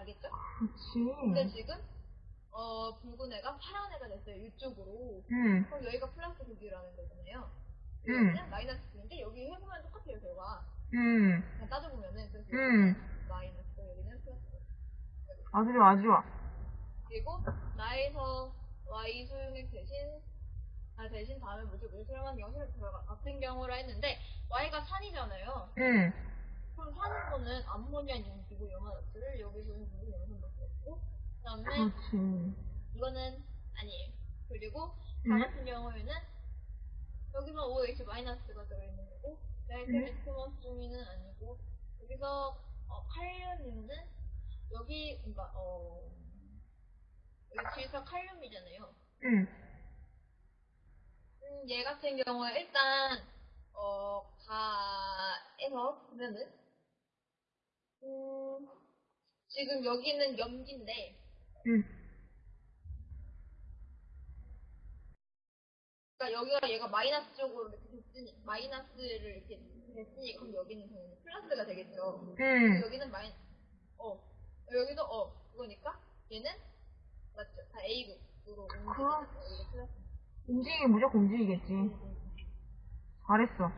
근데 그렇지. 지금 어 붉은 애가 파란 애가 됐어요 이쪽으로. 응, 그럼 여기가 플러스 9B라는 거잖아요. 응. 여기는 마이너스 9인데 여기 해보면 똑같아요 결과. 응, 그냥 따져보면은 그래서 응. 여기는 마이너스 여기는 플러스. 아주 좋아, 아주 좋아. 그리고 나에서 y 소용액 대신 아 대신 다음에 뭐죠 뭐죠 수렴한 결과 같은 경우라 했는데 y가 산이잖아요. 응, 거는 암모니아 용기고 염화물을 여기서는 무슨 염산밖에 없고 그 다음에 그렇지. 이거는 아니에요. 그리고 음. 다 같은 경우에는 여기만 OH 마이너스가 들어있는 거고 나이트레트머스 중위는 아니고 여기서 어, 칼륨은 여기 그러니까 어 여기 질소 칼륨이잖아요. 응, 음, 얘 같은 경우에 일단 어 가에서 보면은 음 지금 여기는 염기인데 응. 그러니까 여기가 얘가 마이너스 쪽으로 이렇게 됐으니 마이너스를 이렇게 됐으니 그럼 여기는 당연히 플러스가 되겠죠. 응. 여기는 마이 어 여기도 어 그거니까 얘는 맞죠? 다 A국으로 옮기는 그- 거 여기 플러스. 움직이긴 무조건 움직이겠지. 음, 음. 잘했어.